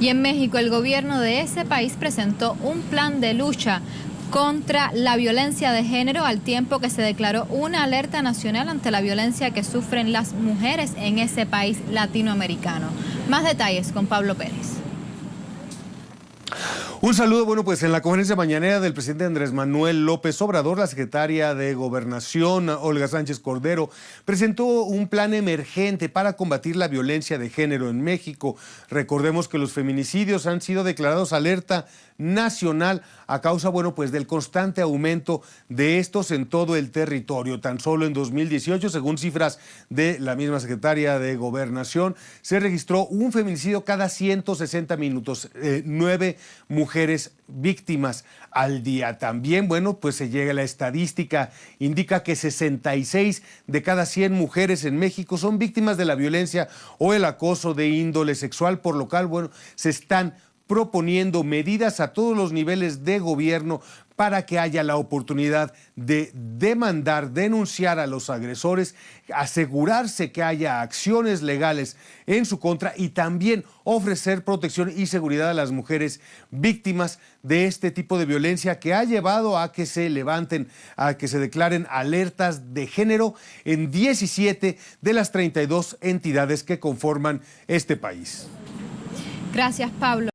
Y en México el gobierno de ese país presentó un plan de lucha contra la violencia de género al tiempo que se declaró una alerta nacional ante la violencia que sufren las mujeres en ese país latinoamericano. Más detalles con Pablo Pérez. Un saludo, bueno, pues en la conferencia mañanera del presidente Andrés Manuel López Obrador, la secretaria de Gobernación, Olga Sánchez Cordero, presentó un plan emergente para combatir la violencia de género en México. Recordemos que los feminicidios han sido declarados alerta nacional a causa, bueno, pues del constante aumento de estos en todo el territorio. Tan solo en 2018, según cifras de la misma secretaria de Gobernación, se registró un feminicidio cada 160 minutos, eh, nueve mujeres víctimas al día. También, bueno, pues se llega a la estadística, indica que 66 de cada 100 mujeres en México son víctimas de la violencia o el acoso de índole sexual, por lo cual, bueno, se están proponiendo medidas a todos los niveles de gobierno para que haya la oportunidad de demandar, denunciar a los agresores, asegurarse que haya acciones legales en su contra y también ofrecer protección y seguridad a las mujeres víctimas de este tipo de violencia que ha llevado a que se levanten, a que se declaren alertas de género en 17 de las 32 entidades que conforman este país. Gracias, Pablo.